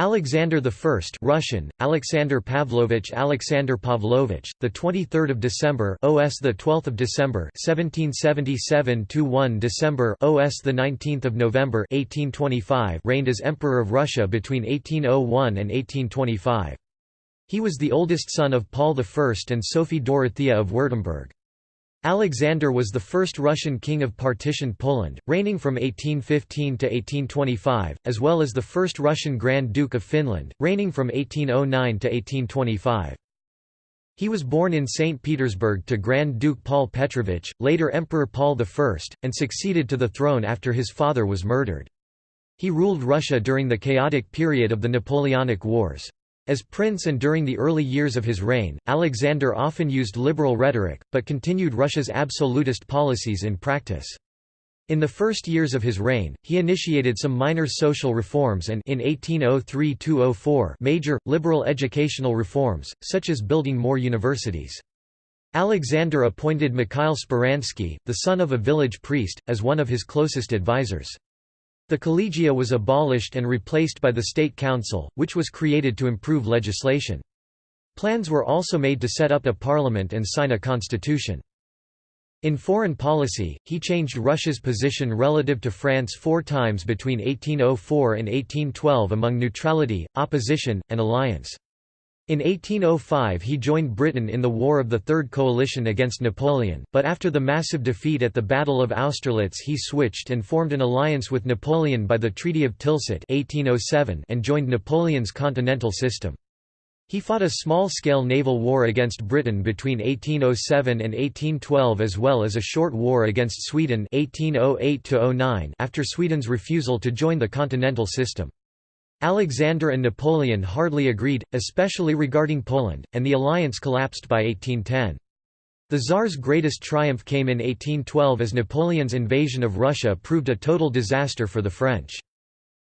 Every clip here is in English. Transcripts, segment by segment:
Alexander I Russian Alexander Pavlovich Alexander Pavlovich the 23rd of December OS the 12th of December 1777 to 1 December OS the 19th of November 1825 reigned as Emperor of Russia between 1801 and 1825 He was the oldest son of Paul I and Sophie Dorothea of Württemberg Alexander was the first Russian king of partitioned Poland, reigning from 1815 to 1825, as well as the first Russian Grand Duke of Finland, reigning from 1809 to 1825. He was born in St. Petersburg to Grand Duke Paul Petrovich, later Emperor Paul I, and succeeded to the throne after his father was murdered. He ruled Russia during the chaotic period of the Napoleonic Wars. As prince and during the early years of his reign, Alexander often used liberal rhetoric, but continued Russia's absolutist policies in practice. In the first years of his reign, he initiated some minor social reforms and in 1803–04 major, liberal educational reforms, such as building more universities. Alexander appointed Mikhail Speransky, the son of a village priest, as one of his closest advisers. The collegia was abolished and replaced by the State Council, which was created to improve legislation. Plans were also made to set up a parliament and sign a constitution. In foreign policy, he changed Russia's position relative to France four times between 1804 and 1812 among neutrality, opposition, and alliance. In 1805 he joined Britain in the War of the Third Coalition against Napoleon, but after the massive defeat at the Battle of Austerlitz he switched and formed an alliance with Napoleon by the Treaty of Tilsit 1807 and joined Napoleon's continental system. He fought a small-scale naval war against Britain between 1807 and 1812 as well as a short war against Sweden 1808 after Sweden's refusal to join the continental system. Alexander and Napoleon hardly agreed, especially regarding Poland, and the alliance collapsed by 1810. The Tsar's greatest triumph came in 1812 as Napoleon's invasion of Russia proved a total disaster for the French.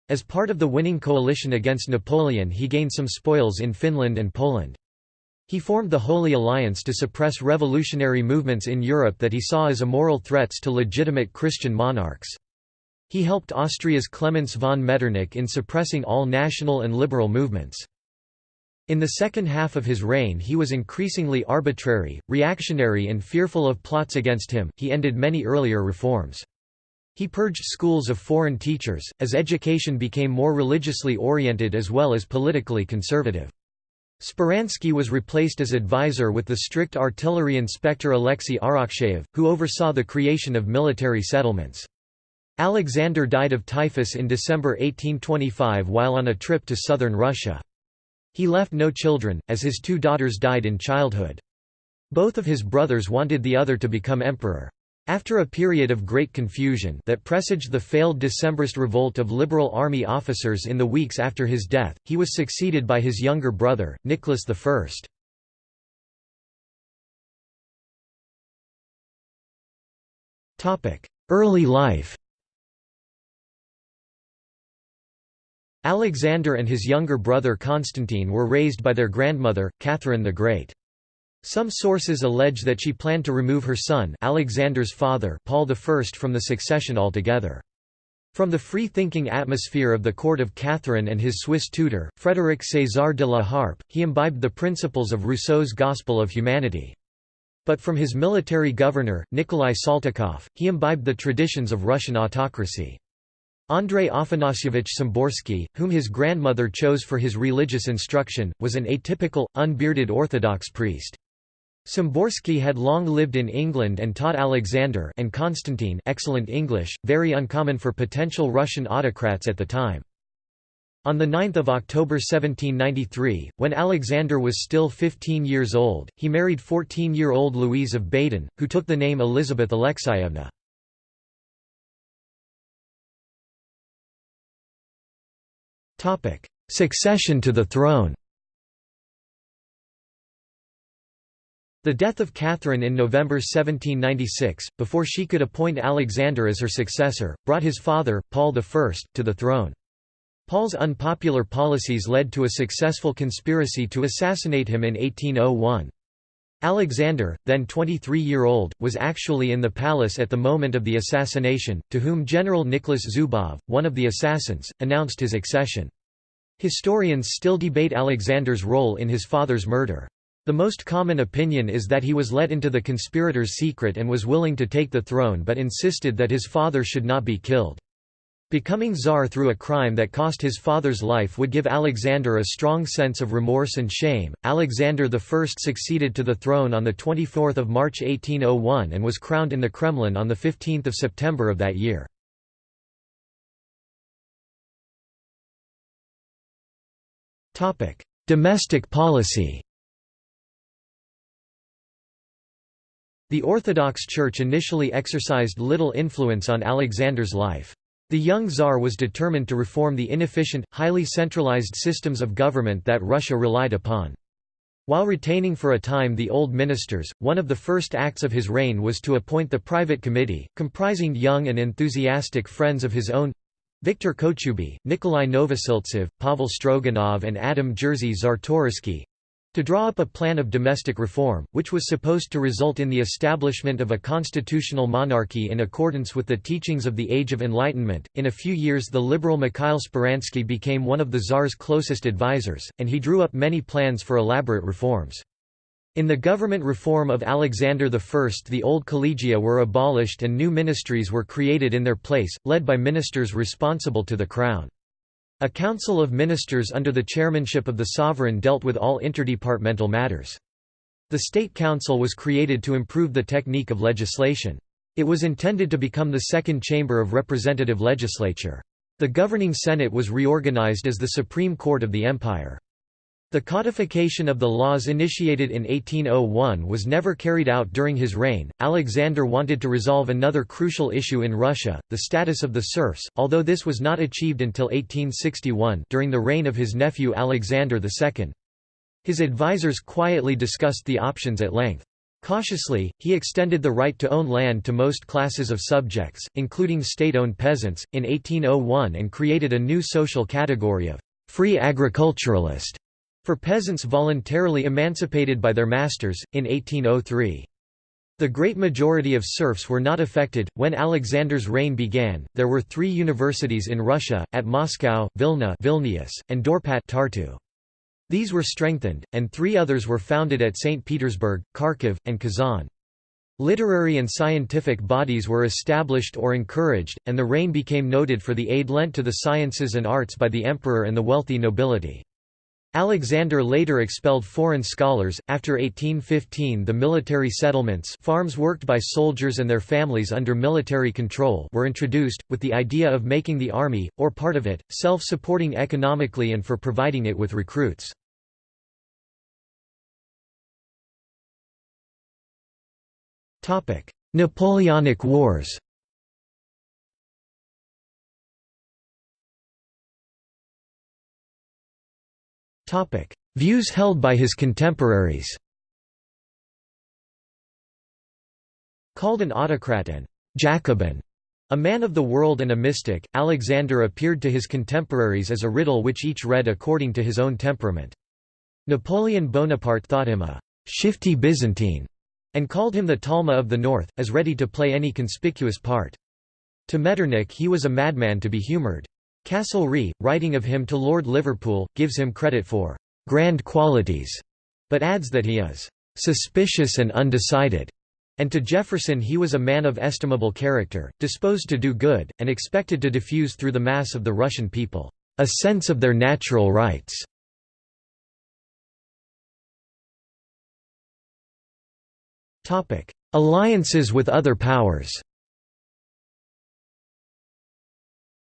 As part of the winning coalition against Napoleon he gained some spoils in Finland and Poland. He formed the Holy Alliance to suppress revolutionary movements in Europe that he saw as immoral threats to legitimate Christian monarchs. He helped Austria's Clemens von Metternich in suppressing all national and liberal movements. In the second half of his reign he was increasingly arbitrary, reactionary and fearful of plots against him, he ended many earlier reforms. He purged schools of foreign teachers, as education became more religiously oriented as well as politically conservative. Speransky was replaced as advisor with the strict artillery inspector Alexei Arakcheyev, who oversaw the creation of military settlements. Alexander died of typhus in December 1825 while on a trip to southern Russia. He left no children, as his two daughters died in childhood. Both of his brothers wanted the other to become emperor. After a period of great confusion that presaged the failed Decembrist revolt of liberal army officers in the weeks after his death, he was succeeded by his younger brother, Nicholas I. Early life Alexander and his younger brother Constantine were raised by their grandmother, Catherine the Great. Some sources allege that she planned to remove her son Alexander's father Paul I from the succession altogether. From the free-thinking atmosphere of the court of Catherine and his Swiss tutor, Frédéric César de la Harpe, he imbibed the principles of Rousseau's Gospel of Humanity. But from his military governor, Nikolai Saltykov, he imbibed the traditions of Russian autocracy. Andrei Afanasyevich Samborsky, whom his grandmother chose for his religious instruction, was an atypical, unbearded Orthodox priest. Samborsky had long lived in England and taught Alexander and Constantine excellent English, very uncommon for potential Russian autocrats at the time. On 9 October 1793, when Alexander was still 15 years old, he married 14-year-old Louise of Baden, who took the name Elizabeth Alexeyevna. Succession to the throne The death of Catherine in November 1796, before she could appoint Alexander as her successor, brought his father, Paul I, to the throne. Paul's unpopular policies led to a successful conspiracy to assassinate him in 1801. Alexander, then 23-year-old, was actually in the palace at the moment of the assassination, to whom General Nicholas Zubov, one of the assassins, announced his accession. Historians still debate Alexander's role in his father's murder. The most common opinion is that he was let into the conspirators' secret and was willing to take the throne but insisted that his father should not be killed. Becoming czar through a crime that cost his father's life would give Alexander a strong sense of remorse and shame. Alexander I succeeded to the throne on 24 March 1801 and was crowned in the Kremlin on 15 September of that year. Domestic policy The Orthodox Church initially exercised little influence on Alexander's life. The young Tsar was determined to reform the inefficient, highly centralized systems of government that Russia relied upon. While retaining for a time the old ministers, one of the first acts of his reign was to appoint the private committee, comprising young and enthusiastic friends of his own Viktor Kochubey, Nikolai Novosiltsev, Pavel Stroganov and Adam Jerzy Czartoryski, to draw up a plan of domestic reform, which was supposed to result in the establishment of a constitutional monarchy in accordance with the teachings of the Age of Enlightenment. In a few years, the liberal Mikhail Speransky became one of the Tsar's closest advisers, and he drew up many plans for elaborate reforms. In the government reform of Alexander I the old collegia were abolished and new ministries were created in their place, led by ministers responsible to the crown. A council of ministers under the chairmanship of the sovereign dealt with all interdepartmental matters. The State Council was created to improve the technique of legislation. It was intended to become the second chamber of representative legislature. The governing Senate was reorganized as the Supreme Court of the Empire. The codification of the laws initiated in 1801 was never carried out during his reign. Alexander wanted to resolve another crucial issue in Russia, the status of the serfs, although this was not achieved until 1861 during the reign of his nephew Alexander II. His advisers quietly discussed the options at length. Cautiously, he extended the right to own land to most classes of subjects, including state-owned peasants, in 1801 and created a new social category of free agriculturalist for peasants voluntarily emancipated by their masters, in 1803. The great majority of serfs were not affected. When Alexander's reign began, there were three universities in Russia, at Moscow, Vilna Vilnius, and Dorpat Tartu. These were strengthened, and three others were founded at St. Petersburg, Kharkiv, and Kazan. Literary and scientific bodies were established or encouraged, and the reign became noted for the aid lent to the sciences and arts by the emperor and the wealthy nobility. Alexander later expelled foreign scholars. After 1815, the military settlements, farms worked by soldiers and their families under military control, were introduced with the idea of making the army or part of it self-supporting economically and for providing it with recruits. Topic: Napoleonic Wars. Topic: Views held by his contemporaries. Called an autocrat and Jacobin, a man of the world and a mystic, Alexander appeared to his contemporaries as a riddle which each read according to his own temperament. Napoleon Bonaparte thought him a shifty Byzantine, and called him the Talma of the North, as ready to play any conspicuous part. To Metternich he was a madman to be humoured. Castlereagh, writing of him to Lord Liverpool, gives him credit for «grand qualities», but adds that he is «suspicious and undecided», and to Jefferson he was a man of estimable character, disposed to do good, and expected to diffuse through the mass of the Russian people «a sense of their natural rights». Alliances with other powers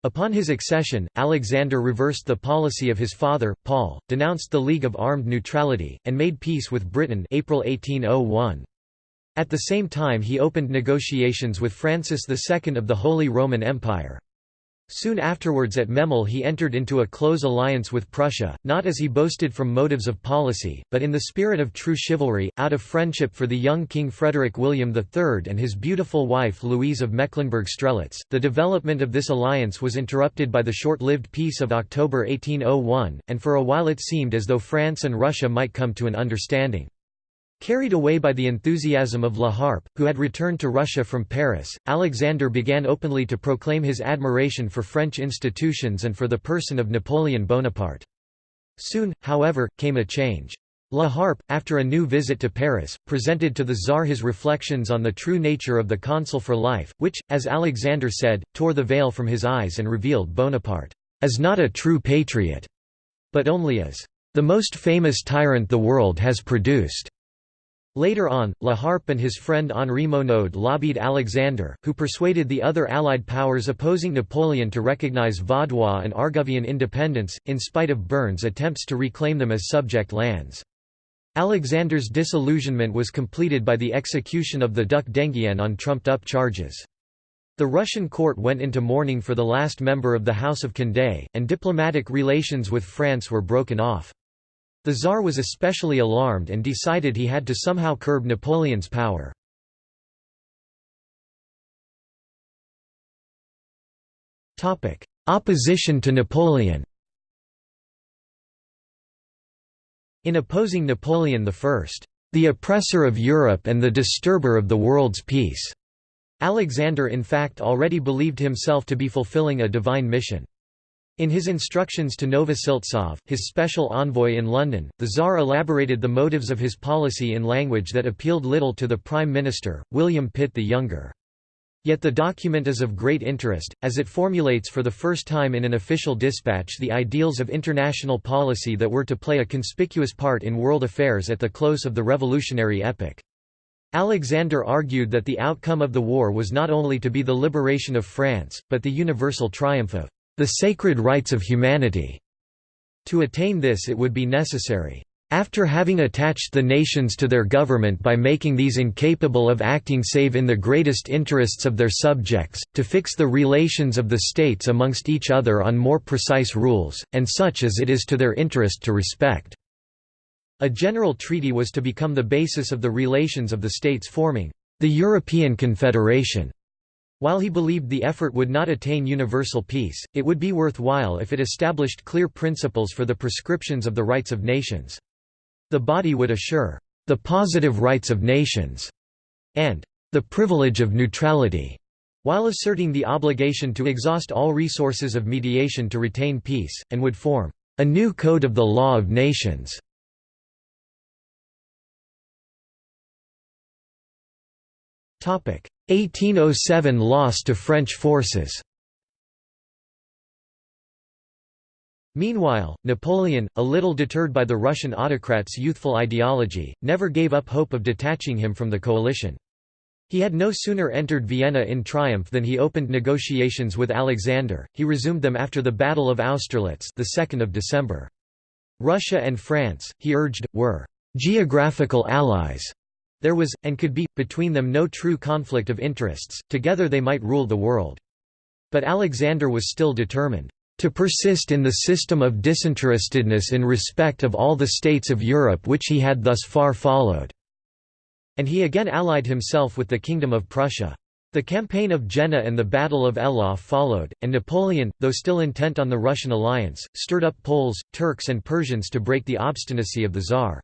Upon his accession, Alexander reversed the policy of his father, Paul, denounced the League of Armed Neutrality, and made peace with Britain April 1801. At the same time he opened negotiations with Francis II of the Holy Roman Empire. Soon afterwards at Memel he entered into a close alliance with Prussia, not as he boasted from motives of policy, but in the spirit of true chivalry, out of friendship for the young King Frederick William III and his beautiful wife Louise of Mecklenburg-Strelitz. The development of this alliance was interrupted by the short-lived Peace of October 1801, and for a while it seemed as though France and Russia might come to an understanding. Carried away by the enthusiasm of La Harpe, who had returned to Russia from Paris, Alexander began openly to proclaim his admiration for French institutions and for the person of Napoleon Bonaparte. Soon, however, came a change. La Harpe, after a new visit to Paris, presented to the Tsar his reflections on the true nature of the consul for life, which, as Alexander said, tore the veil from his eyes and revealed Bonaparte as not a true patriot, but only as the most famous tyrant the world has produced. Later on, La Harpe and his friend Henri Monod lobbied Alexander, who persuaded the other Allied powers opposing Napoleon to recognize Vaudois and Argovian independence, in spite of Bern's attempts to reclaim them as subject lands. Alexander's disillusionment was completed by the execution of the Duc d'Enghien on trumped-up charges. The Russian court went into mourning for the last member of the House of Condé, and diplomatic relations with France were broken off. The Tsar was especially alarmed and decided he had to somehow curb Napoleon's power. Opposition to Napoleon In opposing Napoleon I, the oppressor of Europe and the disturber of the world's peace, Alexander in fact already believed himself to be fulfilling a divine mission. In his instructions to Novosiltsov, his special envoy in London, the Tsar elaborated the motives of his policy in language that appealed little to the Prime Minister, William Pitt the Younger. Yet the document is of great interest, as it formulates for the first time in an official dispatch the ideals of international policy that were to play a conspicuous part in world affairs at the close of the revolutionary epoch. Alexander argued that the outcome of the war was not only to be the liberation of France, but the universal triumph of the sacred rights of humanity. To attain this it would be necessary after having attached the nations to their government by making these incapable of acting save in the greatest interests of their subjects, to fix the relations of the states amongst each other on more precise rules, and such as it is to their interest to respect." A general treaty was to become the basis of the relations of the states forming the European Confederation. While he believed the effort would not attain universal peace, it would be worthwhile if it established clear principles for the prescriptions of the rights of nations. The body would assure the positive rights of nations and the privilege of neutrality, while asserting the obligation to exhaust all resources of mediation to retain peace, and would form a new code of the law of nations. 1807 loss to French forces. Meanwhile, Napoleon, a little deterred by the Russian autocrat's youthful ideology, never gave up hope of detaching him from the coalition. He had no sooner entered Vienna in triumph than he opened negotiations with Alexander. He resumed them after the Battle of Austerlitz, the 2nd of December. Russia and France, he urged, were geographical allies. There was, and could be, between them no true conflict of interests, together they might rule the world. But Alexander was still determined to persist in the system of disinterestedness in respect of all the states of Europe which he had thus far followed." And he again allied himself with the Kingdom of Prussia. The campaign of Jena and the Battle of Eylau followed, and Napoleon, though still intent on the Russian alliance, stirred up Poles, Turks and Persians to break the obstinacy of the Tsar.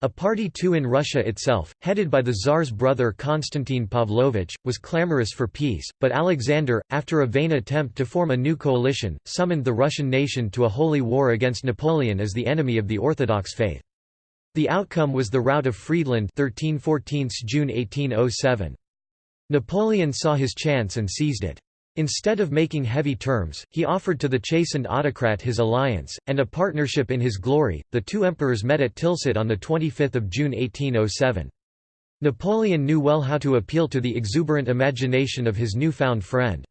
A party too in Russia itself, headed by the Tsar's brother Konstantin Pavlovich, was clamorous for peace, but Alexander, after a vain attempt to form a new coalition, summoned the Russian nation to a holy war against Napoleon as the enemy of the Orthodox faith. The outcome was the rout of Friedland 13 June 1807. Napoleon saw his chance and seized it. Instead of making heavy terms, he offered to the chastened autocrat his alliance, and a partnership in his glory. The two emperors met at Tilsit on 25 June 1807. Napoleon knew well how to appeal to the exuberant imagination of his new-found friend.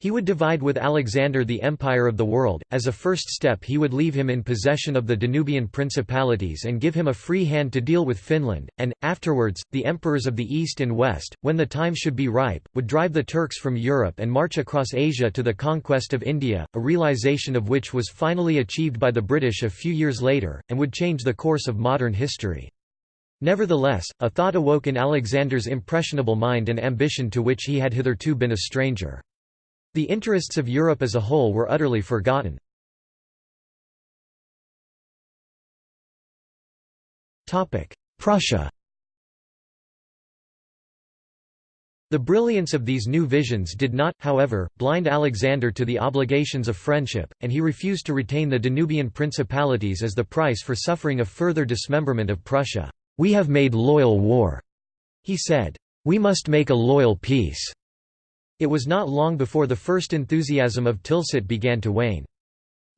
He would divide with Alexander the empire of the world, as a first step he would leave him in possession of the Danubian principalities and give him a free hand to deal with Finland, and, afterwards, the emperors of the East and West, when the time should be ripe, would drive the Turks from Europe and march across Asia to the conquest of India, a realization of which was finally achieved by the British a few years later, and would change the course of modern history. Nevertheless, a thought awoke in Alexander's impressionable mind an ambition to which he had hitherto been a stranger. The interests of Europe as a whole were utterly forgotten. Prussia The brilliance of these new visions did not, however, blind Alexander to the obligations of friendship, and he refused to retain the Danubian principalities as the price for suffering a further dismemberment of Prussia. "'We have made loyal war,' he said. "'We must make a loyal peace. It was not long before the first enthusiasm of Tilsit began to wane.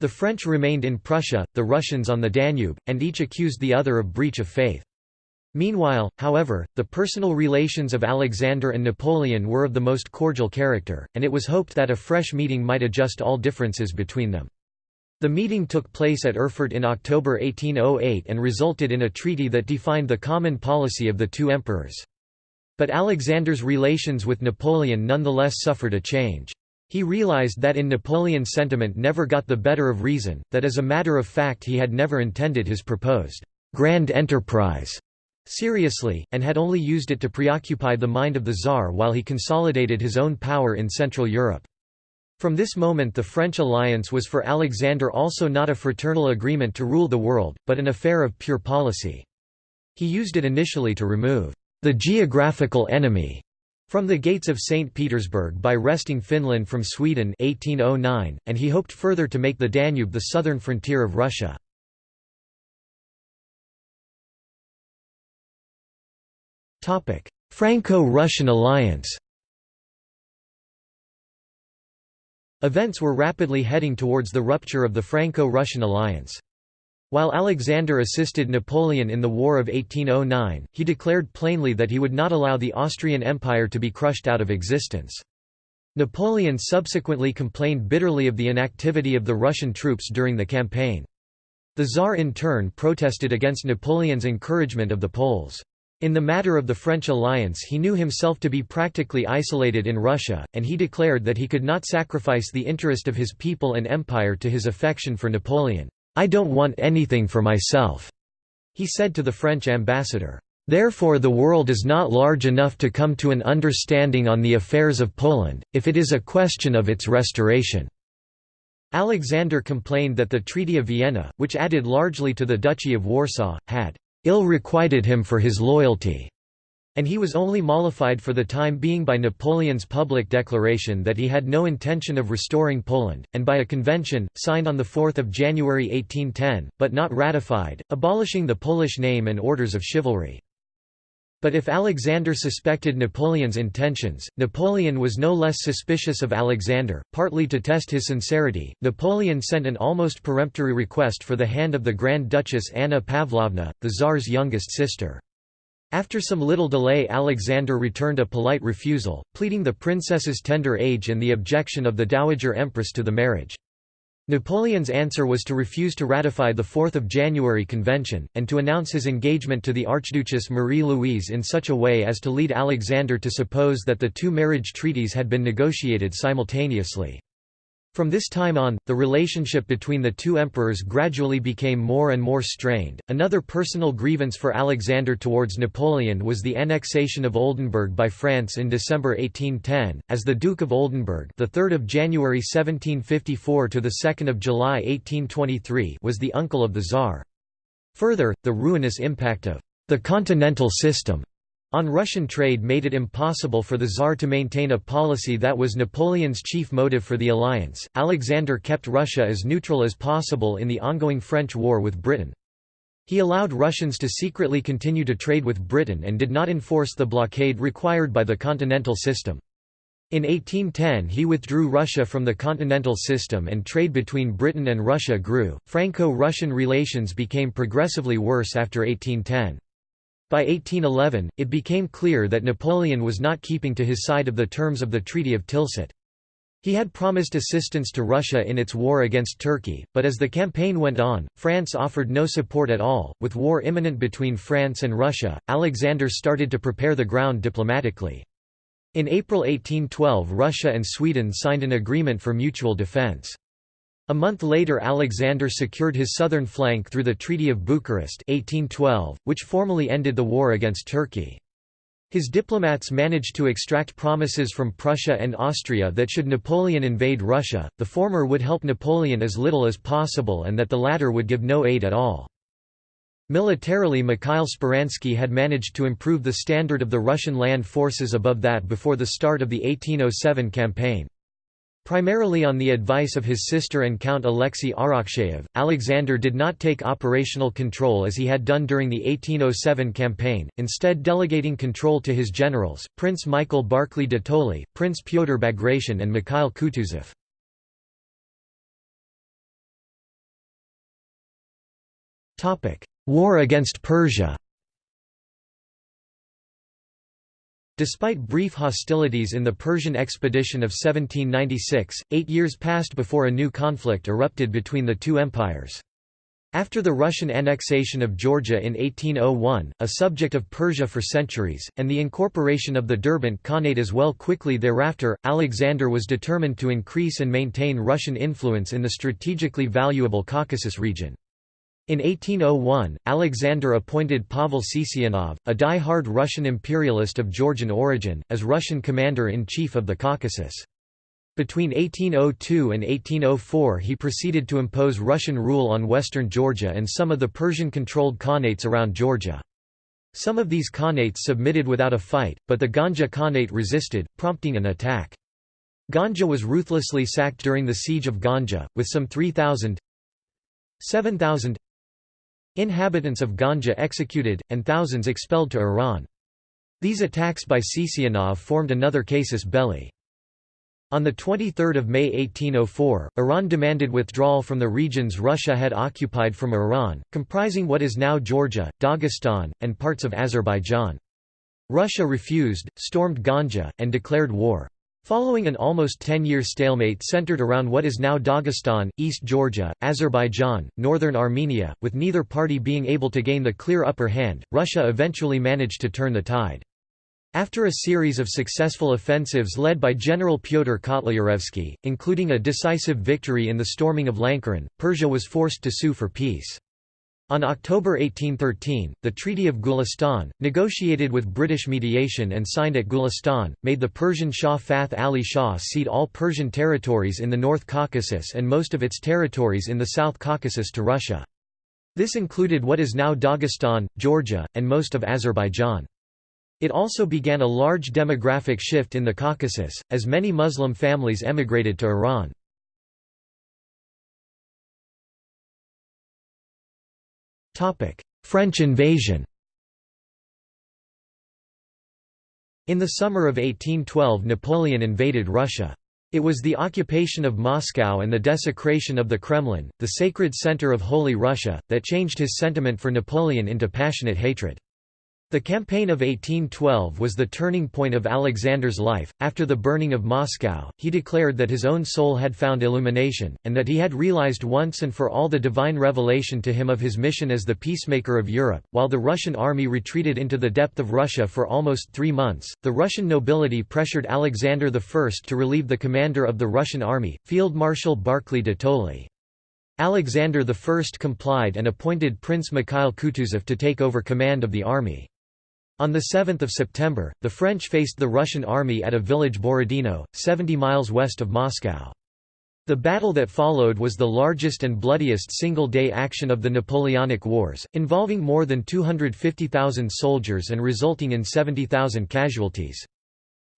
The French remained in Prussia, the Russians on the Danube, and each accused the other of breach of faith. Meanwhile, however, the personal relations of Alexander and Napoleon were of the most cordial character, and it was hoped that a fresh meeting might adjust all differences between them. The meeting took place at Erfurt in October 1808 and resulted in a treaty that defined the common policy of the two emperors. But Alexander's relations with Napoleon nonetheless suffered a change. He realized that in Napoleon's sentiment never got the better of reason, that as a matter of fact he had never intended his proposed grand enterprise seriously, and had only used it to preoccupy the mind of the Tsar while he consolidated his own power in Central Europe. From this moment the French alliance was for Alexander also not a fraternal agreement to rule the world, but an affair of pure policy. He used it initially to remove the geographical enemy from the gates of St. Petersburg by wresting Finland from Sweden 1809, and he hoped further to make the Danube the southern frontier of Russia. Franco-Russian alliance Events were rapidly heading towards the rupture of the Franco-Russian alliance. While Alexander assisted Napoleon in the War of 1809, he declared plainly that he would not allow the Austrian Empire to be crushed out of existence. Napoleon subsequently complained bitterly of the inactivity of the Russian troops during the campaign. The Tsar in turn protested against Napoleon's encouragement of the Poles. In the matter of the French alliance he knew himself to be practically isolated in Russia, and he declared that he could not sacrifice the interest of his people and empire to his affection for Napoleon. "'I don't want anything for myself,' he said to the French ambassador. Therefore the world is not large enough to come to an understanding on the affairs of Poland, if it is a question of its restoration." Alexander complained that the Treaty of Vienna, which added largely to the Duchy of Warsaw, had ill requited him for his loyalty, and he was only mollified for the time being by Napoleon's public declaration that he had no intention of restoring Poland, and by a convention, signed on 4 January 1810, but not ratified, abolishing the Polish name and orders of chivalry. But if Alexander suspected Napoleon's intentions, Napoleon was no less suspicious of Alexander. Partly to test his sincerity, Napoleon sent an almost peremptory request for the hand of the Grand Duchess Anna Pavlovna, the Tsar's youngest sister. After some little delay Alexander returned a polite refusal, pleading the princess's tender age and the objection of the Dowager Empress to the marriage. Napoleon's answer was to refuse to ratify the 4th of January Convention, and to announce his engagement to the Archduchess Marie-Louise in such a way as to lead Alexander to suppose that the two marriage treaties had been negotiated simultaneously. From this time on, the relationship between the two emperors gradually became more and more strained. Another personal grievance for Alexander towards Napoleon was the annexation of Oldenburg by France in December 1810, as the Duke of Oldenburg, the 3rd of January 1754 to the 2nd of July 1823, was the uncle of the Tsar. Further, the ruinous impact of the continental system on Russian trade made it impossible for the Tsar to maintain a policy that was Napoleon's chief motive for the alliance. Alexander kept Russia as neutral as possible in the ongoing French war with Britain. He allowed Russians to secretly continue to trade with Britain and did not enforce the blockade required by the continental system. In 1810 he withdrew Russia from the continental system and trade between Britain and Russia grew. Franco-Russian relations became progressively worse after 1810. By 1811, it became clear that Napoleon was not keeping to his side of the terms of the Treaty of Tilsit. He had promised assistance to Russia in its war against Turkey, but as the campaign went on, France offered no support at all. With war imminent between France and Russia, Alexander started to prepare the ground diplomatically. In April 1812 Russia and Sweden signed an agreement for mutual defence. A month later Alexander secured his southern flank through the Treaty of Bucharest 1812, which formally ended the war against Turkey. His diplomats managed to extract promises from Prussia and Austria that should Napoleon invade Russia, the former would help Napoleon as little as possible and that the latter would give no aid at all. Militarily Mikhail Speransky had managed to improve the standard of the Russian land forces above that before the start of the 1807 campaign. Primarily on the advice of his sister and Count Alexei Arakcheyev, Alexander did not take operational control as he had done during the 1807 campaign, instead delegating control to his generals, Prince Michael Barclay de Tolly, Prince Pyotr Bagration and Mikhail Kutuzov. War against Persia Despite brief hostilities in the Persian expedition of 1796, eight years passed before a new conflict erupted between the two empires. After the Russian annexation of Georgia in 1801, a subject of Persia for centuries, and the incorporation of the Derbent Khanate as well quickly thereafter, Alexander was determined to increase and maintain Russian influence in the strategically valuable Caucasus region. In 1801, Alexander appointed Pavel Sisianov, a die-hard Russian imperialist of Georgian origin, as Russian commander-in-chief of the Caucasus. Between 1802 and 1804 he proceeded to impose Russian rule on western Georgia and some of the Persian-controlled Khanates around Georgia. Some of these Khanates submitted without a fight, but the Ganja Khanate resisted, prompting an attack. Ganja was ruthlessly sacked during the siege of Ganja, with some 3,000 7,000 Inhabitants of Ganja executed, and thousands expelled to Iran. These attacks by Sisianov formed another casus belli. On 23 May 1804, Iran demanded withdrawal from the regions Russia had occupied from Iran, comprising what is now Georgia, Dagestan, and parts of Azerbaijan. Russia refused, stormed Ganja, and declared war. Following an almost 10-year stalemate centered around what is now Dagestan, East Georgia, Azerbaijan, northern Armenia, with neither party being able to gain the clear upper hand, Russia eventually managed to turn the tide. After a series of successful offensives led by General Pyotr Kotlyarevsky, including a decisive victory in the storming of Lankaran, Persia was forced to sue for peace. On October 1813, the Treaty of Gulistan, negotiated with British mediation and signed at Gulistan, made the Persian Shah Fath Ali Shah cede all Persian territories in the North Caucasus and most of its territories in the South Caucasus to Russia. This included what is now Dagestan, Georgia, and most of Azerbaijan. It also began a large demographic shift in the Caucasus, as many Muslim families emigrated to Iran. French invasion In the summer of 1812 Napoleon invaded Russia. It was the occupation of Moscow and the desecration of the Kremlin, the sacred center of Holy Russia, that changed his sentiment for Napoleon into passionate hatred. The campaign of 1812 was the turning point of Alexander's life. After the burning of Moscow, he declared that his own soul had found illumination, and that he had realized once and for all the divine revelation to him of his mission as the peacemaker of Europe. While the Russian army retreated into the depth of Russia for almost three months, the Russian nobility pressured Alexander I to relieve the commander of the Russian army, Field Marshal Barclay de Tolly. Alexander I complied and appointed Prince Mikhail Kutuzov to take over command of the army. On 7 September, the French faced the Russian army at a village Borodino, 70 miles west of Moscow. The battle that followed was the largest and bloodiest single-day action of the Napoleonic Wars, involving more than 250,000 soldiers and resulting in 70,000 casualties.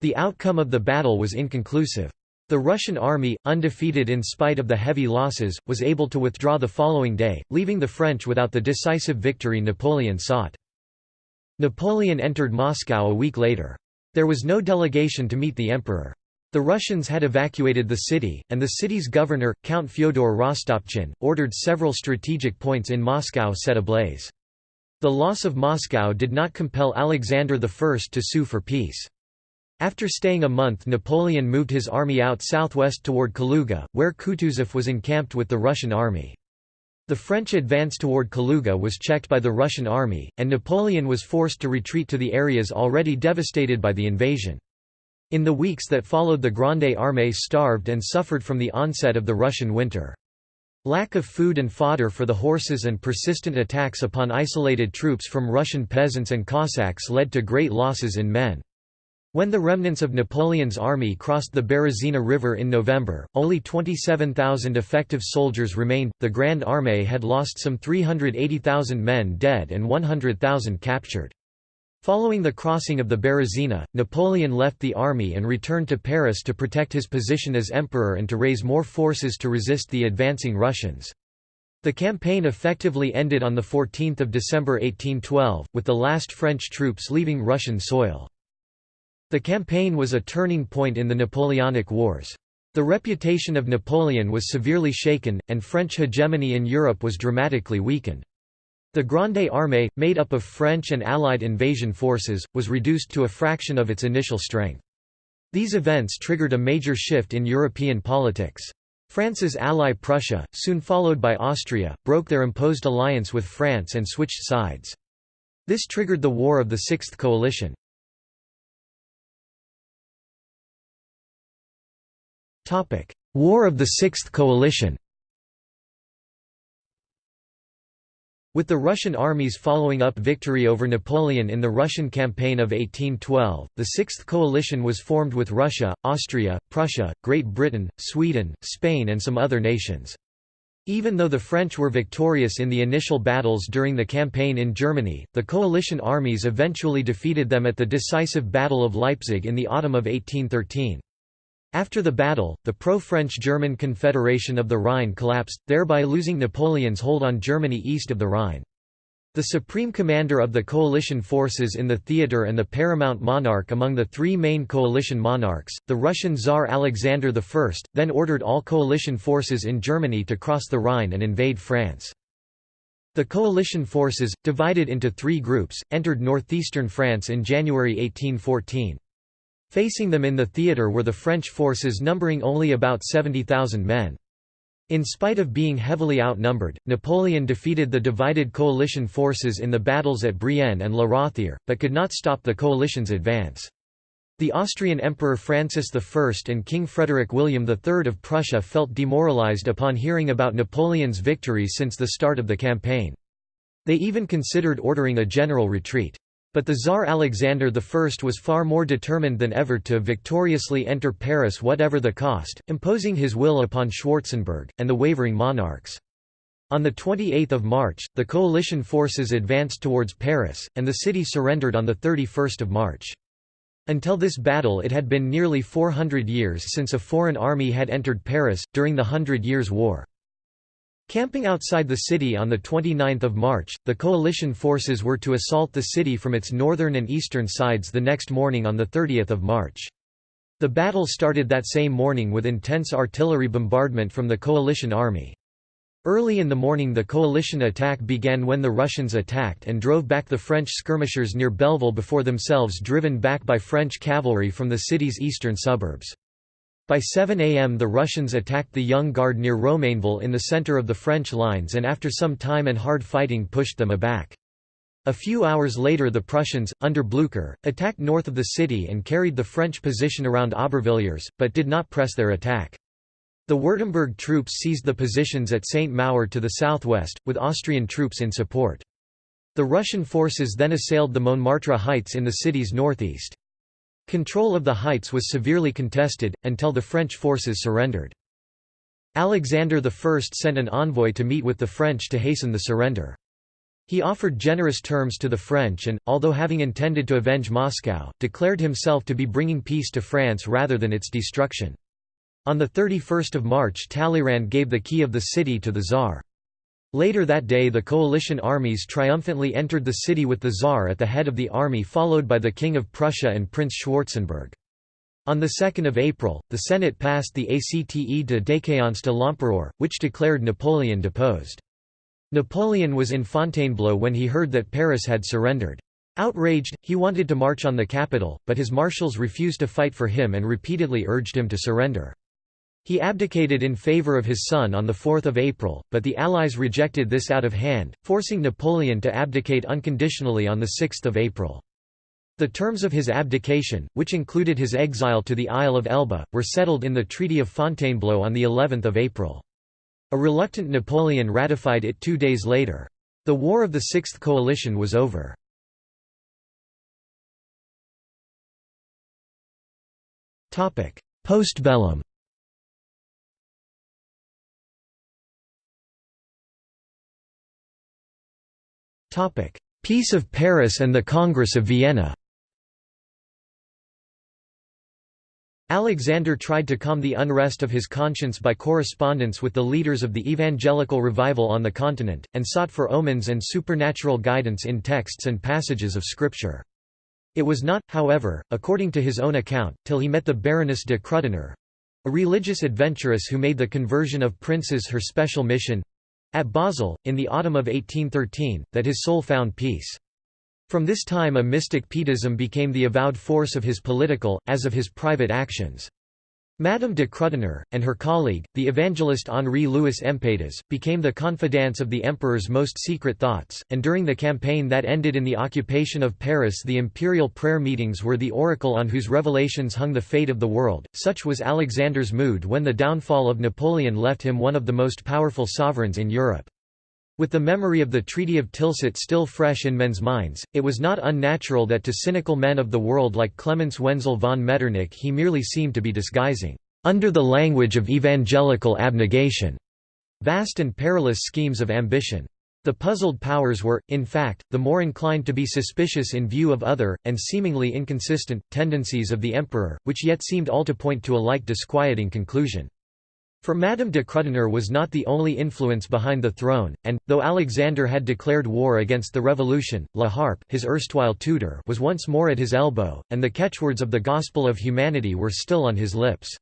The outcome of the battle was inconclusive. The Russian army, undefeated in spite of the heavy losses, was able to withdraw the following day, leaving the French without the decisive victory Napoleon sought. Napoleon entered Moscow a week later. There was no delegation to meet the emperor. The Russians had evacuated the city, and the city's governor, Count Fyodor Rostopchin, ordered several strategic points in Moscow set ablaze. The loss of Moscow did not compel Alexander I to sue for peace. After staying a month Napoleon moved his army out southwest toward Kaluga, where Kutuzov was encamped with the Russian army. The French advance toward Kaluga was checked by the Russian army, and Napoleon was forced to retreat to the areas already devastated by the invasion. In the weeks that followed the Grande Armée starved and suffered from the onset of the Russian winter. Lack of food and fodder for the horses and persistent attacks upon isolated troops from Russian peasants and Cossacks led to great losses in men. When the remnants of Napoleon's army crossed the Berezina River in November, only 27,000 effective soldiers remained. The Grande Armée had lost some 380,000 men dead and 100,000 captured. Following the crossing of the Berezina, Napoleon left the army and returned to Paris to protect his position as emperor and to raise more forces to resist the advancing Russians. The campaign effectively ended on 14 December 1812, with the last French troops leaving Russian soil. The campaign was a turning point in the Napoleonic Wars. The reputation of Napoleon was severely shaken, and French hegemony in Europe was dramatically weakened. The Grande Armée, made up of French and Allied invasion forces, was reduced to a fraction of its initial strength. These events triggered a major shift in European politics. France's ally Prussia, soon followed by Austria, broke their imposed alliance with France and switched sides. This triggered the War of the Sixth Coalition. War of the Sixth Coalition With the Russian armies following up victory over Napoleon in the Russian campaign of 1812, the Sixth Coalition was formed with Russia, Austria, Prussia, Great Britain, Sweden, Spain and some other nations. Even though the French were victorious in the initial battles during the campaign in Germany, the coalition armies eventually defeated them at the decisive Battle of Leipzig in the autumn of 1813. After the battle, the pro-French German Confederation of the Rhine collapsed, thereby losing Napoleon's hold on Germany east of the Rhine. The supreme commander of the coalition forces in the theatre and the paramount monarch among the three main coalition monarchs, the Russian Tsar Alexander I, then ordered all coalition forces in Germany to cross the Rhine and invade France. The coalition forces, divided into three groups, entered northeastern France in January 1814. Facing them in the theatre were the French forces numbering only about 70,000 men. In spite of being heavily outnumbered, Napoleon defeated the divided coalition forces in the battles at Brienne and La Rothiere, but could not stop the coalition's advance. The Austrian Emperor Francis I and King Frederick William III of Prussia felt demoralized upon hearing about Napoleon's victories since the start of the campaign. They even considered ordering a general retreat. But the Tsar Alexander I was far more determined than ever to victoriously enter Paris whatever the cost, imposing his will upon Schwarzenberg, and the wavering monarchs. On 28 March, the coalition forces advanced towards Paris, and the city surrendered on 31 March. Until this battle it had been nearly 400 years since a foreign army had entered Paris, during the Hundred Years' War. Camping outside the city on 29 March, the coalition forces were to assault the city from its northern and eastern sides the next morning on 30 March. The battle started that same morning with intense artillery bombardment from the coalition army. Early in the morning the coalition attack began when the Russians attacked and drove back the French skirmishers near Belleville before themselves driven back by French cavalry from the city's eastern suburbs. By 7 am the Russians attacked the Young Guard near Romainville in the center of the French lines and after some time and hard fighting pushed them aback. A few hours later the Prussians, under Blücher, attacked north of the city and carried the French position around Aubervilliers, but did not press their attack. The Württemberg troops seized the positions at St. Maur to the southwest, with Austrian troops in support. The Russian forces then assailed the Montmartre heights in the city's northeast. Control of the heights was severely contested, until the French forces surrendered. Alexander I sent an envoy to meet with the French to hasten the surrender. He offered generous terms to the French and, although having intended to avenge Moscow, declared himself to be bringing peace to France rather than its destruction. On 31 March Talleyrand gave the key of the city to the Tsar. Later that day the coalition armies triumphantly entered the city with the Tsar at the head of the army followed by the King of Prussia and Prince Schwarzenberg. On 2 April, the Senate passed the Acte de déchéance de l'Empereur, which declared Napoleon deposed. Napoleon was in Fontainebleau when he heard that Paris had surrendered. Outraged, he wanted to march on the capital, but his marshals refused to fight for him and repeatedly urged him to surrender. He abdicated in favour of his son on 4 April, but the Allies rejected this out of hand, forcing Napoleon to abdicate unconditionally on 6 April. The terms of his abdication, which included his exile to the Isle of Elba, were settled in the Treaty of Fontainebleau on of April. A reluctant Napoleon ratified it two days later. The War of the Sixth Coalition was over. Postbellum Peace of Paris and the Congress of Vienna Alexander tried to calm the unrest of his conscience by correspondence with the leaders of the evangelical revival on the continent, and sought for omens and supernatural guidance in texts and passages of Scripture. It was not, however, according to his own account, till he met the Baroness de Krüdener—a religious adventuress who made the conversion of princes her special mission—at Basel, in the autumn of 1813, that his soul found peace. From this time a mystic Pietism became the avowed force of his political, as of his private actions. Madame de Krüdener, and her colleague, the evangelist Henri-Louis Empaytaz, became the confidants of the emperor's most secret thoughts, and during the campaign that ended in the occupation of Paris the imperial prayer meetings were the oracle on whose revelations hung the fate of the world. Such was Alexander's mood when the downfall of Napoleon left him one of the most powerful sovereigns in Europe. With the memory of the Treaty of Tilsit still fresh in men's minds, it was not unnatural that to cynical men of the world like Clemens Wenzel von Metternich he merely seemed to be disguising, under the language of evangelical abnegation, vast and perilous schemes of ambition. The puzzled powers were, in fact, the more inclined to be suspicious in view of other, and seemingly inconsistent, tendencies of the emperor, which yet seemed all to point to a like disquieting conclusion. For Madame de Krüdener was not the only influence behind the throne, and, though Alexander had declared war against the revolution, La Harpe his erstwhile tutor was once more at his elbow, and the catchwords of the gospel of humanity were still on his lips.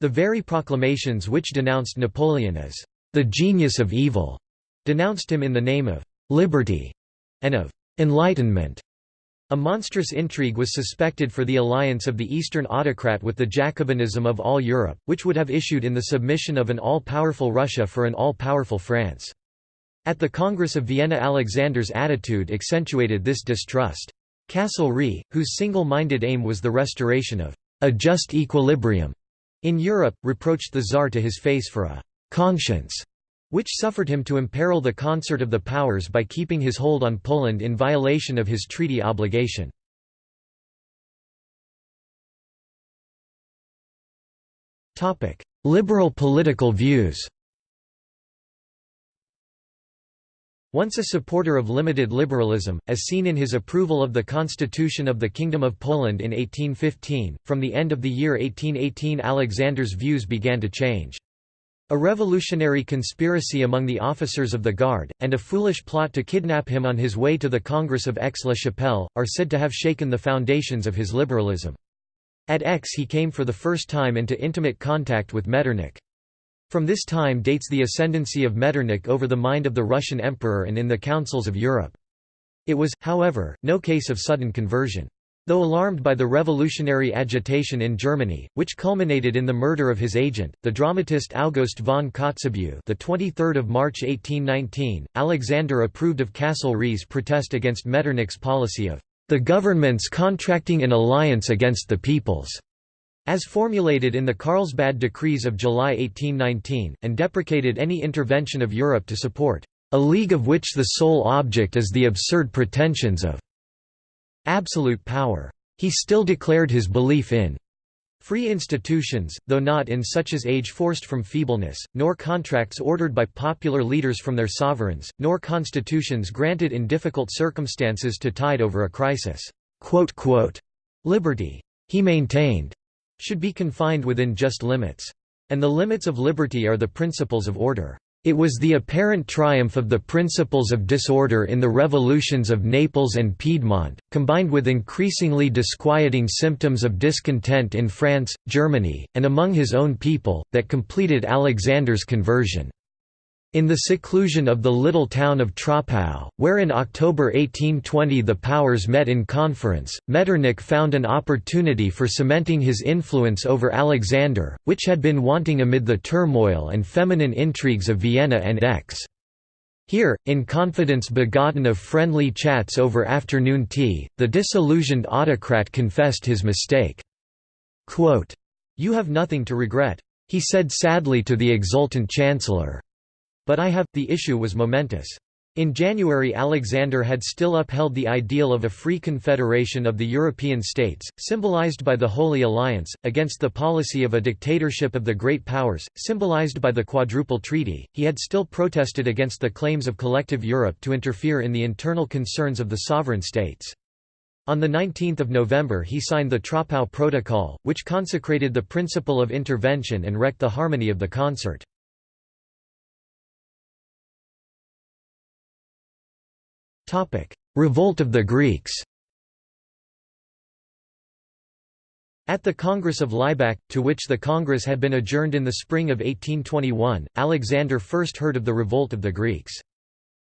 The very proclamations which denounced Napoleon as the genius of evil denounced him in the name of liberty and of enlightenment. A monstrous intrigue was suspected for the alliance of the Eastern autocrat with the Jacobinism of all Europe, which would have issued in the submission of an all-powerful Russia for an all-powerful France. At the Congress of Vienna Alexander's attitude accentuated this distrust. Castlereagh, whose single-minded aim was the restoration of a just equilibrium in Europe, reproached the Tsar to his face for a conscience which suffered him to imperil the concert of the powers by keeping his hold on Poland in violation of his treaty obligation. Liberal political views Once a supporter of limited liberalism, as seen in his approval of the Constitution of the Kingdom of Poland in 1815, from the end of the year 1818 Alexander's views began to change. A revolutionary conspiracy among the officers of the Guard, and a foolish plot to kidnap him on his way to the Congress of Aix-la-Chapelle, are said to have shaken the foundations of his liberalism. At Aix he came for the first time into intimate contact with Metternich. From this time dates the ascendancy of Metternich over the mind of the Russian emperor and in the councils of Europe. It was, however, no case of sudden conversion. Though alarmed by the revolutionary agitation in Germany, which culminated in the murder of his agent, the dramatist August von Kotzebue, the 23rd of March 1819, Alexander approved of Castlereagh's protest against Metternich's policy of the governments contracting an alliance against the peoples, as formulated in the Carlsbad Decrees of July 1819, and deprecated any intervention of Europe to support a league of which the sole object is the absurd pretensions of absolute power. He still declared his belief in free institutions, though not in such as age forced from feebleness, nor contracts ordered by popular leaders from their sovereigns, nor constitutions granted in difficult circumstances to tide over a crisis. Liberty, he maintained, should be confined within just limits. And the limits of liberty are the principles of order. It was the apparent triumph of the principles of disorder in the revolutions of Naples and Piedmont, combined with increasingly disquieting symptoms of discontent in France, Germany, and among his own people, that completed Alexander's conversion. In the seclusion of the little town of Troppau, where in October 1820 the powers met in conference, Metternich found an opportunity for cementing his influence over Alexander, which had been wanting amid the turmoil and feminine intrigues of Vienna and Aix. Here, in confidence begotten of friendly chats over afternoon tea, the disillusioned autocrat confessed his mistake. Quote, you have nothing to regret. He said sadly to the exultant chancellor. But I have, the issue was momentous. In January Alexander had still upheld the ideal of a free confederation of the European states, symbolized by the Holy Alliance, against the policy of a dictatorship of the Great Powers, symbolized by the Quadruple Treaty. He had still protested against the claims of collective Europe to interfere in the internal concerns of the sovereign states. On 19 November he signed the Troppau Protocol, which consecrated the principle of intervention and wrecked the harmony of the concert. Revolt of the Greeks At the Congress of Laibach, to which the Congress had been adjourned in the spring of 1821, Alexander first heard of the revolt of the Greeks.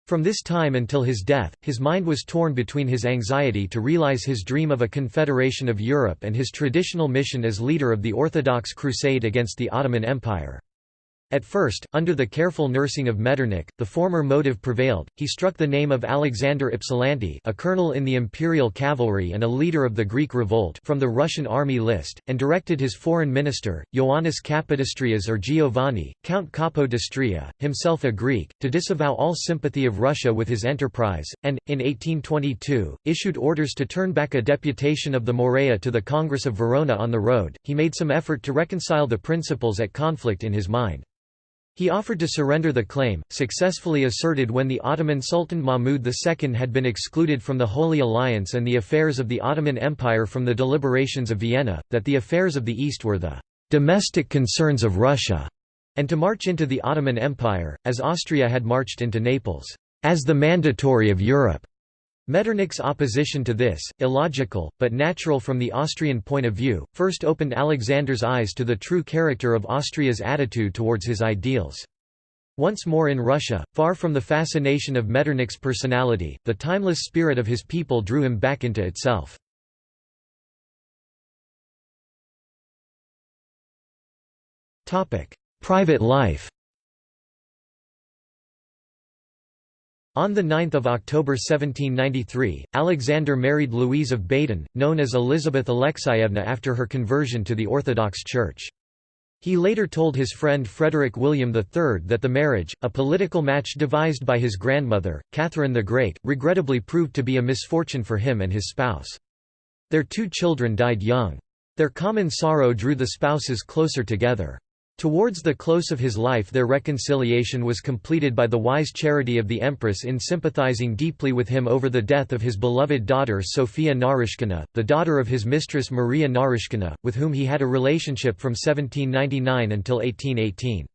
From this time until his death, his mind was torn between his anxiety to realize his dream of a confederation of Europe and his traditional mission as leader of the Orthodox crusade against the Ottoman Empire. At first, under the careful nursing of Metternich, the former motive prevailed, he struck the name of Alexander Ypsilanti a colonel in the imperial cavalry and a leader of the Greek revolt from the Russian army list, and directed his foreign minister, Ioannis Kapodistrias or Giovanni, Count Capodistria, himself a Greek, to disavow all sympathy of Russia with his enterprise, and, in 1822, issued orders to turn back a deputation of the Morea to the Congress of Verona on the road. He made some effort to reconcile the principles at conflict in his mind. He offered to surrender the claim, successfully asserted when the Ottoman Sultan Mahmud II had been excluded from the Holy Alliance and the affairs of the Ottoman Empire from the deliberations of Vienna, that the affairs of the East were the domestic concerns of Russia, and to march into the Ottoman Empire, as Austria had marched into Naples, as the mandatory of Europe. Metternich's opposition to this, illogical, but natural from the Austrian point of view, first opened Alexander's eyes to the true character of Austria's attitude towards his ideals. Once more in Russia, far from the fascination of Metternich's personality, the timeless spirit of his people drew him back into itself. Private life On 9 October 1793, Alexander married Louise of Baden, known as Elizabeth Alexeyevna after her conversion to the Orthodox Church. He later told his friend Frederick William III that the marriage, a political match devised by his grandmother, Catherine the Great, regrettably proved to be a misfortune for him and his spouse. Their two children died young. Their common sorrow drew the spouses closer together. Towards the close of his life their reconciliation was completed by the wise charity of the empress in sympathizing deeply with him over the death of his beloved daughter Sophia Narishkina, the daughter of his mistress Maria Narishkina, with whom he had a relationship from 1799 until 1818.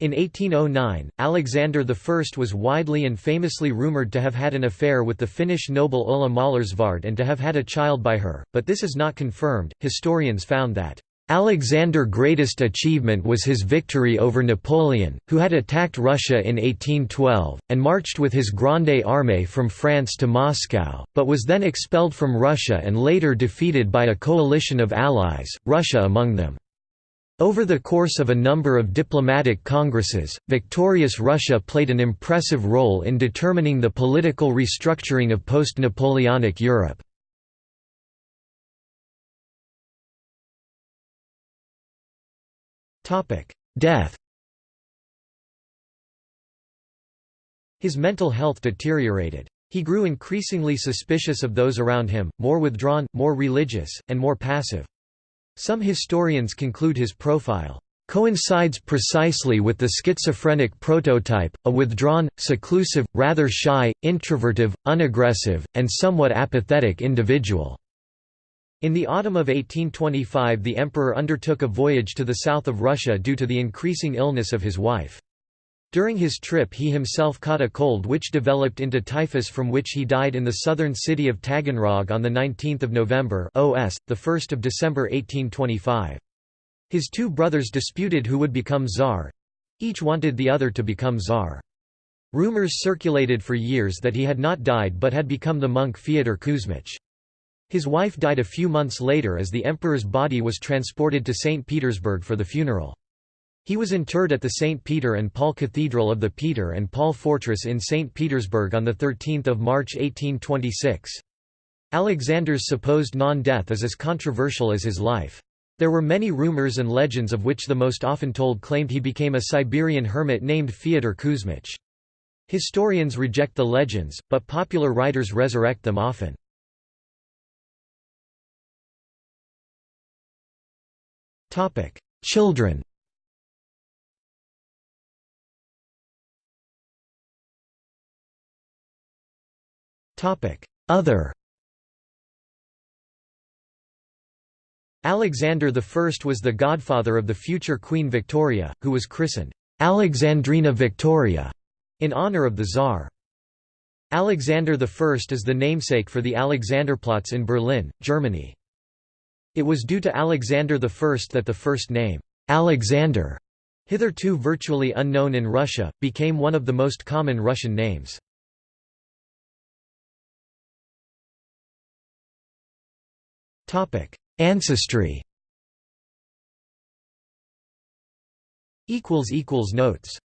In 1809, Alexander I was widely and famously rumoured to have had an affair with the Finnish noble Ulla Möllersvärd and to have had a child by her, but this is not confirmed. Historians found that Alexander's greatest achievement was his victory over Napoleon, who had attacked Russia in 1812, and marched with his Grande Armée from France to Moscow, but was then expelled from Russia and later defeated by a coalition of allies, Russia among them. Over the course of a number of diplomatic congresses, victorious Russia played an impressive role in determining the political restructuring of post-Napoleonic Europe. Death His mental health deteriorated. He grew increasingly suspicious of those around him, more withdrawn, more religious, and more passive. Some historians conclude his profile coincides precisely with the schizophrenic prototype, a withdrawn, seclusive, rather shy, introvertive, unaggressive, and somewhat apathetic individual. In the autumn of 1825 the emperor undertook a voyage to the south of Russia due to the increasing illness of his wife. During his trip he himself caught a cold which developed into typhus from which he died in the southern city of Taganrog on 19 November OS, 1 December 1825. His two brothers disputed who would become czar—each wanted the other to become czar. Rumors circulated for years that he had not died but had become the monk Fyodor Kuzmich. His wife died a few months later as the emperor's body was transported to St. Petersburg for the funeral. He was interred at the St. Peter and Paul Cathedral of the Peter and Paul Fortress in St. Petersburg on 13 March 1826. Alexander's supposed non-death is as controversial as his life. There were many rumors and legends of which the most often told claimed he became a Siberian hermit named Fyodor Kuzmich. Historians reject the legends, but popular writers resurrect them often. Children Other Alexander I was the godfather of the future Queen Victoria, who was christened Alexandrina Victoria in honor of the Tsar. Alexander I is the namesake for the Alexanderplatz in Berlin, Germany. It was due to Alexander I that the first name, Alexander, hitherto virtually unknown in Russia, became one of the most common Russian names. Ancestry Notes